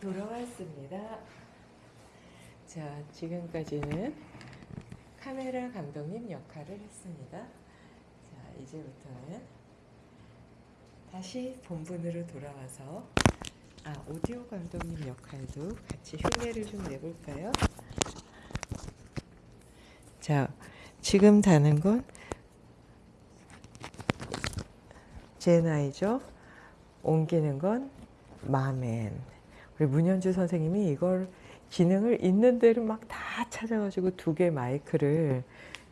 돌아왔습니다. 자, 지금까지는 카메라 감독님 역할을 했습니다. 자, 이제부터는 다시 본분으로 돌아와서 아, 오디오 감독님 역할도 같이 흉내를 좀 내볼까요? 자, 지금 다는 건 제 나이죠. 옮기는 건 마맨. 문현주 선생님이 이걸 기능을 있는 대로 막 다 찾아가지고 두 개 마이크를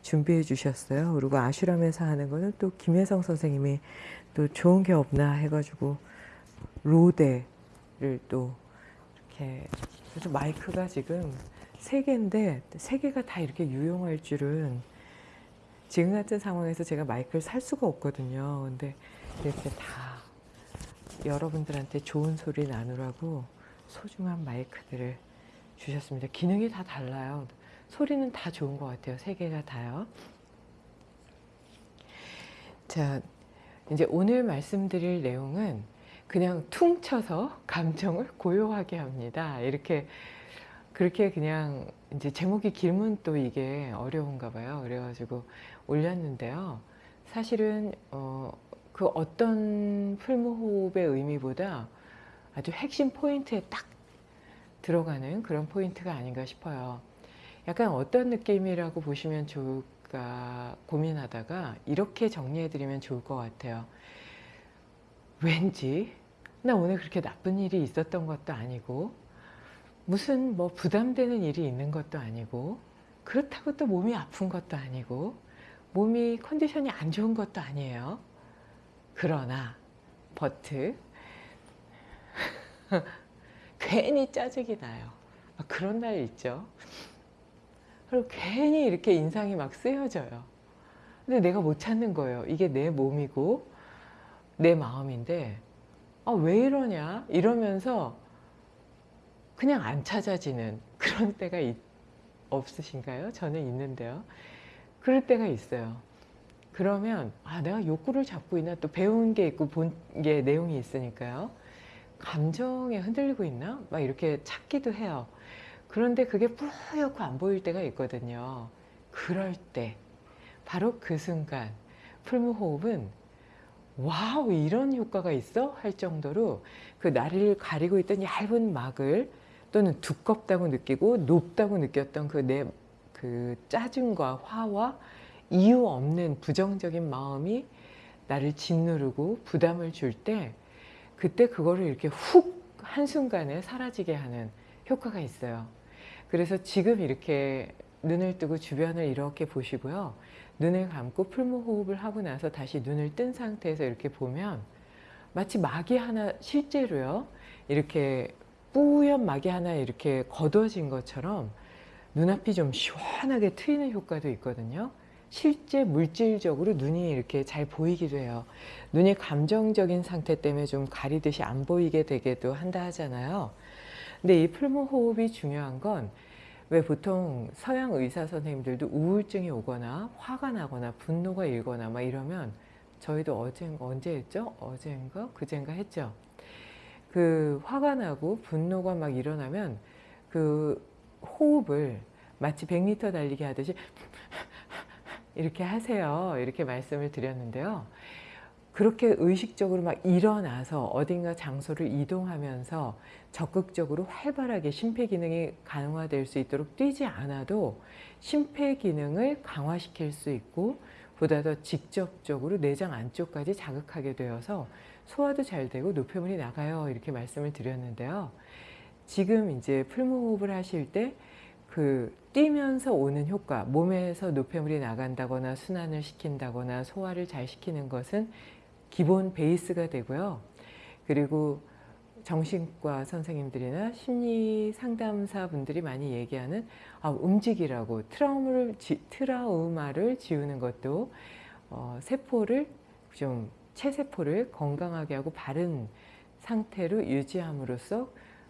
준비해 주셨어요. 그리고 아슈람에서 하는 거는 또 김혜성 선생님이 또 좋은 게 없나 해가지고 로데를 또 이렇게 그래서 마이크가 지금 세 개인데 세 개가 다 이렇게 유용할 줄은 지금 같은 상황에서 제가 마이크를 살 수가 없거든요. 근데 이렇게 다 여러분들한테 좋은 소리 나누라고 소중한 마이크들을 주셨습니다. 기능이 다 달라요. 소리는 다 좋은 것 같아요. 세 개가 다요. 자, 이제 오늘 말씀드릴 내용은 그냥 퉁 쳐서 감정을 고요하게 합니다. 이렇게 그렇게 그냥 이제 제목이 길면 또 이게 어려운가 봐요. 그래가지고 올렸는데요. 사실은 어, 그 어떤 풀무호흡의 의미보다 아주 핵심 포인트에 딱 들어가는 그런 포인트가 아닌가 싶어요. 약간 어떤 느낌이라고 보시면 좋을까 고민하다가 이렇게 정리해드리면 좋을 것 같아요. 왠지 나 오늘 그렇게 나쁜 일이 있었던 것도 아니고 무슨 뭐 부담되는 일이 있는 것도 아니고 그렇다고 또 몸이 아픈 것도 아니고 몸이 컨디션이 안 좋은 것도 아니에요. 그러나 버트 괜히 짜증이 나요. 그런 날 있죠. 그리고 괜히 이렇게 인상이 막 쓰여져요. 근데 내가 못 찾는 거예요. 이게 내 몸이고 내 마음인데 아, 왜 이러냐 이러면서 그냥 안 찾아지는 그런 때가 있, 없으신가요? 저는 있는데요. 그럴 때가 있어요. 그러면 아 내가 욕구를 잡고 있나 또 배운 게 있고 본 게 내용이 있으니까요. 감정에 흔들리고 있나? 막 이렇게 찾기도 해요. 그런데 그게 뿌옇고 안 보일 때가 있거든요. 그럴 때 바로 그 순간 풀무호흡은 wow 이런 효과가 있어? 할 정도로 그 나를 가리고 있던 얇은 막을 또는 두껍다고 느끼고 높다고 느꼈던 그 내그 짜증과 화와 이유 없는 부정적인 마음이 나를 짓누르고 부담을 줄 때 그때 그거를 이렇게 훅 한순간에 사라지게 하는 효과가 있어요. 그래서 지금 이렇게 눈을 뜨고 주변을 이렇게 보시고요. 눈을 감고 풀무호흡을 하고 나서 다시 눈을 뜬 상태에서 이렇게 보면 마치 막이 하나 실제로요. 이렇게 뿌연 막이 하나 이렇게 걷어진 것처럼 눈앞이 좀 시원하게 트이는 효과도 있거든요. 실제 물질적으로 눈이 이렇게 잘 보이기도 해요. 눈이 감정적인 상태 때문에 좀 가리듯이 안 보이게 되기도 한다 하잖아요. 근데 이 풀무호흡이 중요한 건 왜 보통 서양 의사 선생님들도 우울증이 오거나 화가 나거나 분노가 일거나 막 이러면 저희도 어제 언제 했죠? 어제인가 그젠가 했죠. 그 화가 나고 분노가 막 일어나면 그 호흡을 마치 100m 달리기 하듯이 이렇게 하세요. 이렇게 말씀을 드렸는데요. 그렇게 의식적으로 막 일어나서 어딘가 장소를 이동하면서 적극적으로 활발하게 심폐기능이 강화될 수 있도록 뛰지 않아도 심폐기능을 강화시킬 수 있고 보다 더 직접적으로 내장 안쪽까지 자극하게 되어서 소화도 잘 되고 노폐물이 나가요. 이렇게 말씀을 드렸는데요. 지금 이제 풀무호흡을 하실 때 그 뛰면서 오는 효과, 몸에서 노폐물이 나간다거나 순환을 시킨다거나 소화를 잘 시키는 것은 기본 베이스가 되고요. 그리고 정신과 선생님들이나 심리 상담사 분들이 많이 얘기하는 아, 움직이라고 트라우마를, 지, 트라우마를 지우는 것도 어, 세포를 좀 체세포를 건강하게 하고 바른 상태로 유지함으로써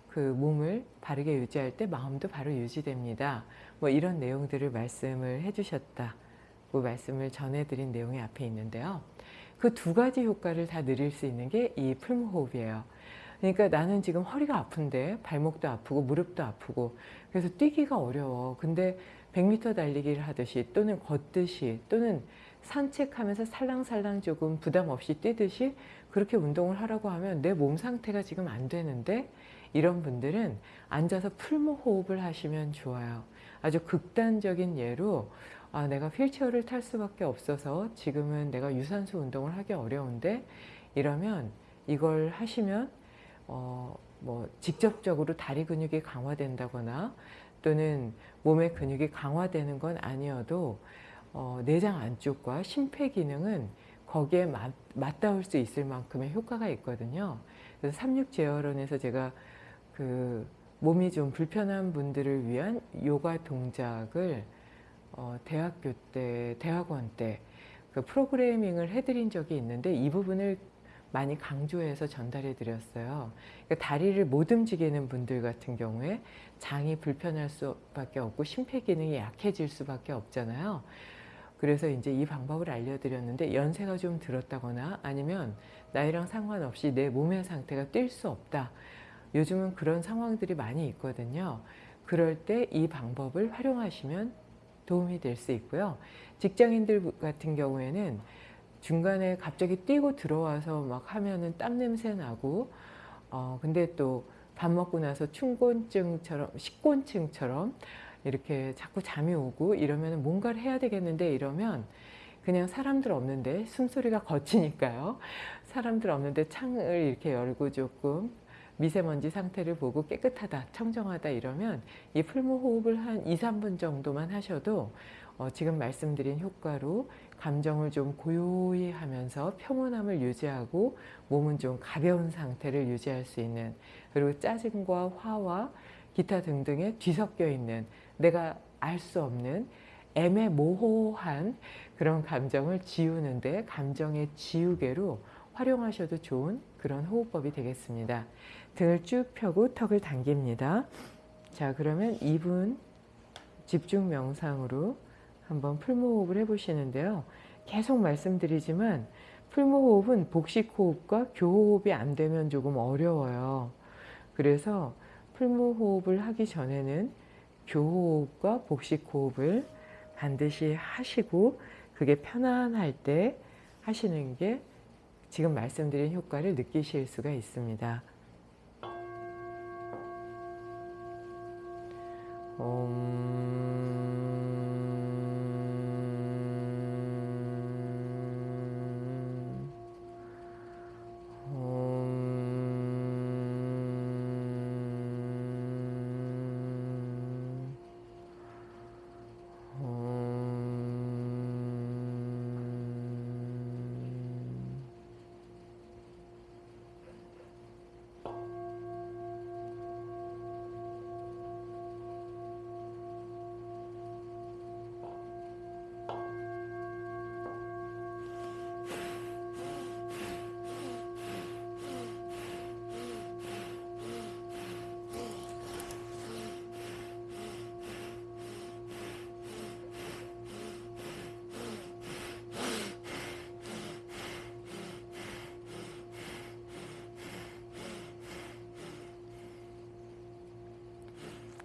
그 몸을 바르게 유지할 때 마음도 바로 유지됩니다. 뭐 이런 내용들을 말씀을 해주셨다고 말씀을 전해드린 내용이 앞에 있는데요. 그 두 가지 효과를 다 누릴 수 있는 게 이 풀무호흡이에요. 그러니까 나는 지금 허리가 아픈데 발목도 아프고 무릎도 아프고 그래서 뛰기가 어려워. 근데 100m 달리기를 하듯이 또는 걷듯이 또는 산책하면서 살랑살랑 조금 부담 없이 뛰듯이 그렇게 운동을 하라고 하면 내 몸 상태가 지금 안 되는데 이런 분들은 앉아서 풀무 호흡을 하시면 좋아요. 아주 극단적인 예로 아, 내가 휠체어를 탈 수밖에 없어서 지금은 내가 유산소 운동을 하기 어려운데 이러면 이걸 하시면 어, 뭐 직접적으로 다리 근육이 강화된다거나 또는 몸의 근육이 강화되는 건 아니어도 어, 내장 안쪽과 심폐 기능은 거기에 맞, 맞닿을 수 있을 만큼의 효과가 있거든요. 그래서 삼육 제어론에서 제가 그 몸이 좀 불편한 분들을 위한 요가 동작을 어, 대학교 때, 대학원 때 그 프로그래밍을 해드린 적이 있는데 이 부분을 많이 강조해서 전달해 드렸어요. 그러니까 다리를 못 움직이는 분들 같은 경우에 장이 불편할 수밖에 없고 심폐 기능이 약해질 수밖에 없잖아요. 그래서 이제 이 방법을 알려드렸는데 연세가 좀 들었다거나 아니면 나이랑 상관없이 내 몸의 상태가 뛸 수 없다. 요즘은 그런 상황들이 많이 있거든요. 그럴 때 이 방법을 활용하시면 도움이 될 수 있고요. 직장인들 같은 경우에는 중간에 갑자기 뛰고 들어와서 막 하면은 땀 냄새 나고 어 근데 또 밥 먹고 나서 충곤증처럼 식곤증처럼 이렇게 자꾸 잠이 오고 이러면 뭔가를 해야 되겠는데 이러면 그냥 사람들 없는데 숨소리가 거치니까요. 사람들 없는데 창을 이렇게 열고 조금 미세먼지 상태를 보고 깨끗하다, 청정하다 이러면 이 풀무 호흡을 한 2, 3분 정도만 하셔도 어 지금 말씀드린 효과로 감정을 좀 고요히 하면서 평온함을 유지하고 몸은 좀 가벼운 상태를 유지할 수 있는 그리고 짜증과 화와 기타 등등에 뒤섞여 있는 내가 알 수 없는 애매모호한 그런 감정을 지우는데 감정의 지우개로 활용하셔도 좋은 그런 호흡법이 되겠습니다. 등을 쭉 펴고 턱을 당깁니다. 자 그러면 2분 집중 명상으로 한번 풀무호흡을 해보시는데요. 계속 말씀드리지만 풀무호흡은 복식호흡과 교호흡이 안 되면 조금 어려워요. 그래서 풀무호흡을 하기 전에는 교호흡과 복식호흡을 반드시 하시고 그게 편안할 때 하시는 게 지금 말씀드린 효과를 느끼실 수가 있습니다. ओम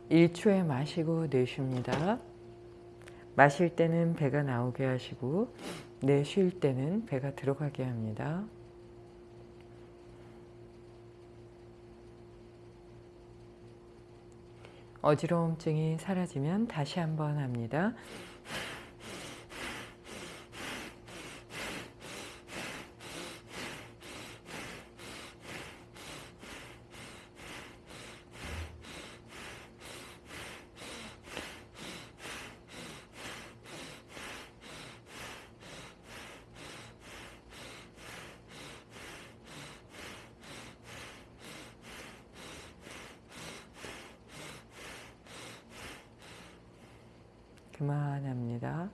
일초에 마시고 내쉽니다. 마실 때는 배가 나오게 하시고 내쉴 때는 배가 들어가게 합니다. 어지러움증이 사라지면 다시 한번 합니다. 그만합니다.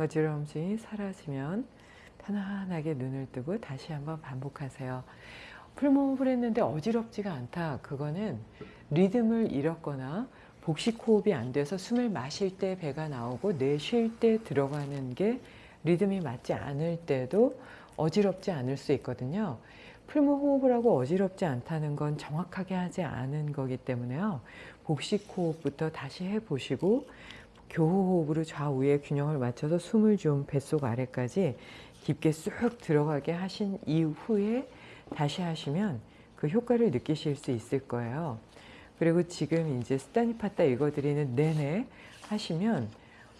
어지러움이 사라지면 편안하게 눈을 뜨고 다시 한번 반복하세요. 풀무호흡을 했는데 어지럽지가 않다. 그거는 리듬을 잃었거나 복식 호흡이 안 돼서 숨을 마실 때 배가 나오고 내쉴 때 들어가는 게 리듬이 맞지 않을 때도 어지럽지 않을 수 있거든요. 풀무 호흡을 하고 어지럽지 않다는 건 정확하게 하지 않은 거기 때문에요. 복식 호흡부터 다시 해보시고 교호흡으로 좌우의 균형을 맞춰서 숨을 좀 뱃속 아래까지 깊게 쑥 들어가게 하신 이후에 다시 하시면 그 효과를 느끼실 수 있을 거예요. 그리고 지금 이제 스타니파타 읽어드리는 내내 하시면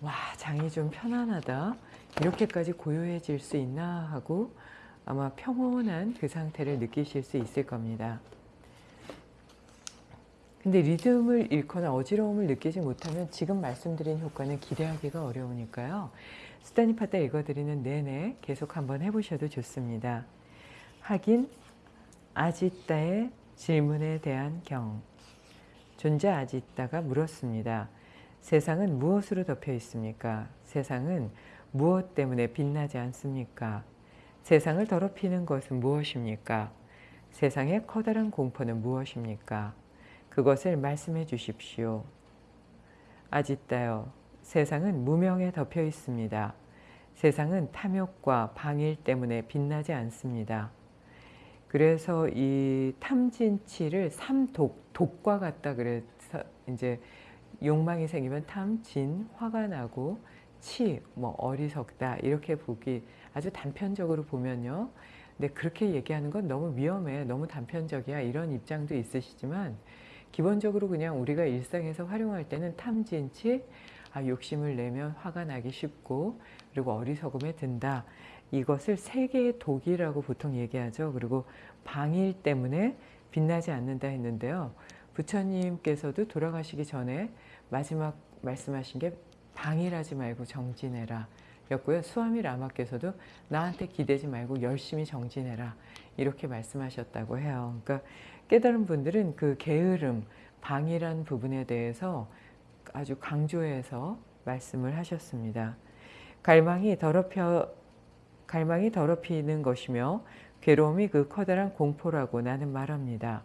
와 장이 좀 편안하다 이렇게까지 고요해질 수 있나 하고 아마 평온한 그 상태를 느끼실 수 있을 겁니다. 근데 리듬을 잃거나 어지러움을 느끼지 못하면 지금 말씀드린 효과는 기대하기가 어려우니까요. 스타니파타 읽어드리는 내내 계속 한번 해보셔도 좋습니다. 하긴 아지따의 질문에 대한 경 존재 아지따가 물었습니다. 세상은 무엇으로 덮여 있습니까? 세상은 무엇 때문에 빛나지 않습니까? 세상을 더럽히는 것은 무엇입니까? 세상의 커다란 공포는 무엇입니까? 그것을 말씀해 주십시오. 아지따요, 세상은 무명에 덮여 있습니다. 세상은 탐욕과 방일 때문에 빛나지 않습니다. 그래서 이 탐진치를 삼독, 독과 같다 그래서 이제 욕망이 생기면 탐, 진, 화가 나고 치, 뭐 어리석다 이렇게 보기 아주 단편적으로 보면요. 근데 그렇게 얘기하는 건 너무 위험해, 너무 단편적이야 이런 입장도 있으시지만 기본적으로 그냥 우리가 일상에서 활용할 때는 탐진치, 아, 욕심을 내면 화가 나기 쉽고 그리고 어리석음에 든다. 이것을 세계의 독이라고 보통 얘기하죠. 그리고 방일 때문에 빛나지 않는다 했는데요. 부처님께서도 돌아가시기 전에 마지막 말씀하신 게 방일하지 말고 정진해라 였고요. 수아미 라마께서도 나한테 기대지 말고 열심히 정진해라 이렇게 말씀하셨다고 해요. 그러니까 깨달은 분들은 그 게으름, 방이란 부분에 대해서 아주 강조해서 말씀을 하셨습니다. 갈망이 더럽혀 갈망이 더럽히는 것이며 괴로움이 그 커다란 공포라고 나는 말합니다.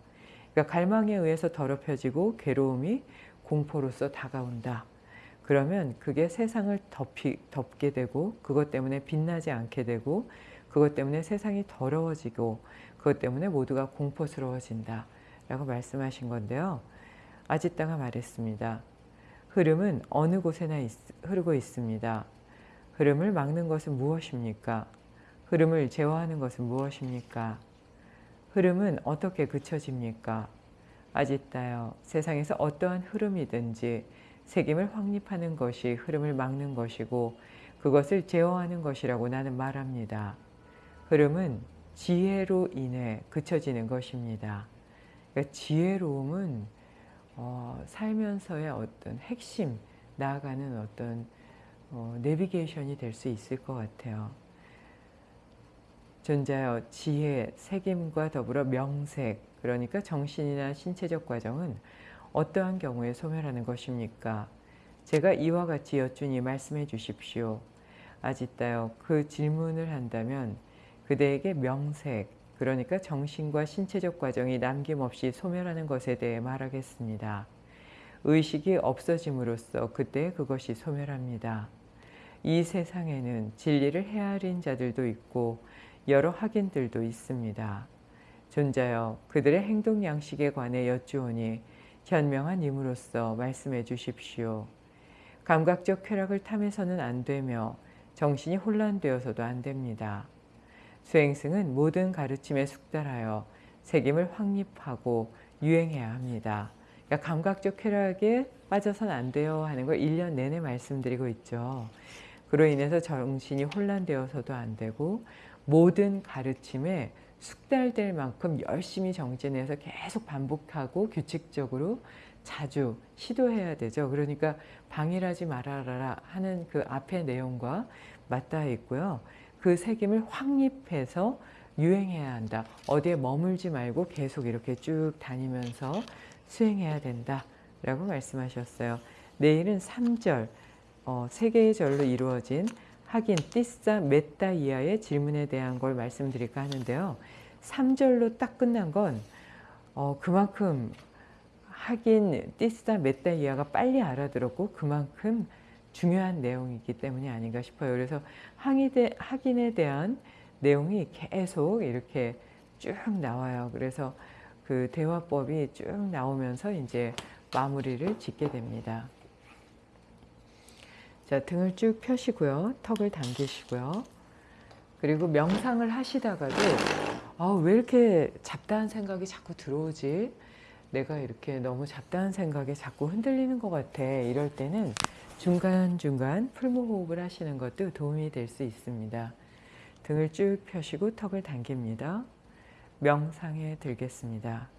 그러니까 갈망에 의해서 더럽혀지고 괴로움이 공포로서 다가온다. 그러면 그게 세상을 덮이, 덮게 되고 그것 때문에 빛나지 않게 되고 그것 때문에 세상이 더러워지고 그것 때문에 모두가 공포스러워진다. 라고 말씀하신 건데요. 아지따가 말했습니다. 흐름은 어느 곳에나 있, 흐르고 있습니다. 흐름을 막는 것은 무엇입니까? 흐름을 제어하는 것은 무엇입니까? 흐름은 어떻게 그쳐집니까? 아지따요. 세상에서 어떠한 흐름이든지 책임을 확립하는 것이 흐름을 막는 것이고 그것을 제어하는 것이라고 나는 말합니다. 흐름은 지혜로 인해 그쳐지는 것입니다. 그러니까 지혜로움은 어, 살면서의 어떤 핵심, 나아가는 어떤 어, 내비게이션이 될 수 있을 것 같아요. 존재여 지혜, 책임과 더불어 명색, 그러니까 정신이나 신체적 과정은 어떠한 경우에 소멸하는 것입니까? 제가 이와 같이 여쭈니 말씀해 주십시오. 아지따요 그 질문을 한다면 그대에게 명색, 그러니까 정신과 신체적 과정이 남김없이 소멸하는 것에 대해 말하겠습니다. 의식이 없어짐으로써 그때 그것이 소멸합니다. 이 세상에는 진리를 헤아린 자들도 있고 여러 확인들도 있습니다. 존자여 그들의 행동 양식에 관해 여쭈오니 현명한 임으로써 말씀해 주십시오. 감각적 쾌락을 탐해서는 안 되며 정신이 혼란되어서도 안 됩니다. 수행승은 모든 가르침에 숙달하여 책임을 확립하고 유행해야 합니다. 그러니까 감각적 쾌락에 빠져선 안 돼요 하는 걸 1년 내내 말씀드리고 있죠. 그로 인해서 정신이 혼란되어서도 안 되고 모든 가르침에 숙달될 만큼 열심히 정진해서 계속 반복하고 규칙적으로 자주 시도해야 되죠. 그러니까 방일하지 말아라 하는 그 앞의 내용과 맞닿아 있고요. 그 책임을 확립해서 유행해야 한다. 어디에 머물지 말고 계속 이렇게 쭉 다니면서 수행해야 된다. 라고 말씀하셨어요. 내일은 3절, 어, 세 개의 절로 이루어진 하긴 띠싸 메따 이하의 질문에 대한 걸 말씀드릴까 하는데요. 3절로 딱 끝난 건 어, 그만큼 하긴 띠싸 메따 이하가 빨리 알아들었고 그만큼 중요한 내용이기 때문이 아닌가 싶어요. 그래서 확인에 대한 내용이 계속 이렇게 쭉 나와요. 그래서 그 대화법이 쭉 나오면서 이제 마무리를 짓게 됩니다. 자, 등을 쭉 펴시고요. 턱을 당기시고요. 그리고 명상을 하시다가도 아, 왜 이렇게 잡다한 생각이 자꾸 들어오지? 내가 이렇게 너무 잡다한 생각에 자꾸 흔들리는 것 같아. 이럴 때는 중간중간 풀무호흡을 하시는 것도 도움이 될 수 있습니다. 등을 쭉 펴시고 턱을 당깁니다. 명상에 들겠습니다.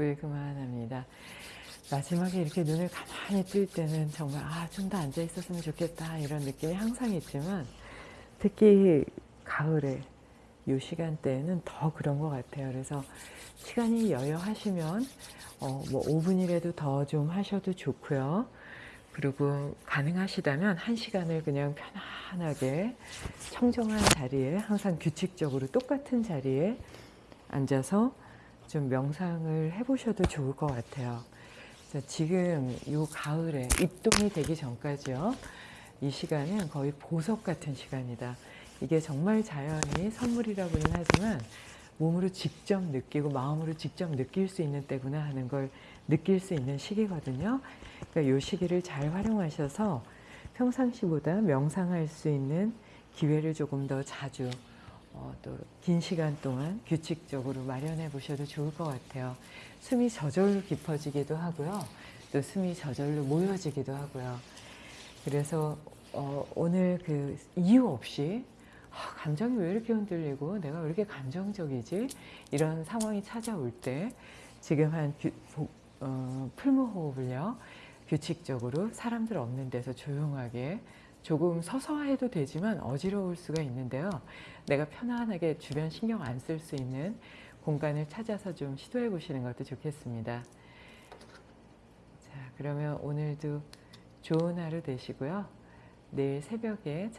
호흡을 그만합니다. 마지막에 이렇게 눈을 가만히 뜰 때는 정말 아 좀 더 앉아 있었으면 좋겠다 이런 느낌이 항상 있지만 특히 가을에 이 시간대에는 더 그런 것 같아요. 그래서 시간이 여여하시면 어, 뭐 5분이라도 더 좀 하셔도 좋고요. 그리고 가능하시다면 한 시간을 그냥 편안하게 청정한 자리에 항상 규칙적으로 똑같은 자리에 앉아서 좀 명상을 해보셔도 좋을 것 같아요. 지금 이 가을에 입동이 되기 전까지요. 이 시간은 거의 보석 같은 시간이다. 이게 정말 자연이 선물이라고는 하지만 몸으로 직접 느끼고 마음으로 직접 느낄 수 있는 때구나 하는 걸 느낄 수 있는 시기거든요. 그러니까 이 시기를 잘 활용하셔서 평상시보다 명상할 수 있는 기회를 조금 더 자주 어, 또긴 시간 동안 규칙적으로 마련해 보셔도 좋을 것 같아요. 숨이 저절로 깊어지기도 하고요. 또 숨이 저절로 모여지기도 하고요. 그래서 어, 오늘 그 이유 없이 아, 감정이 왜 이렇게 흔들리고 내가 왜 이렇게 감정적이지? 이런 상황이 찾아올 때 지금 한 규, 보- 어, 풀무호흡을요. 규칙적으로 사람들 없는 데서 조용하게 조금 서서 해도 되지만 어지러울 수가 있는데요. 내가 편안하게 주변 신경 안 쓸 수 있는 공간을 찾아서 좀 시도해 보시는 것도 좋겠습니다. 자, 그러면 오늘도 좋은 하루 되시고요. 내일 새벽에 찾아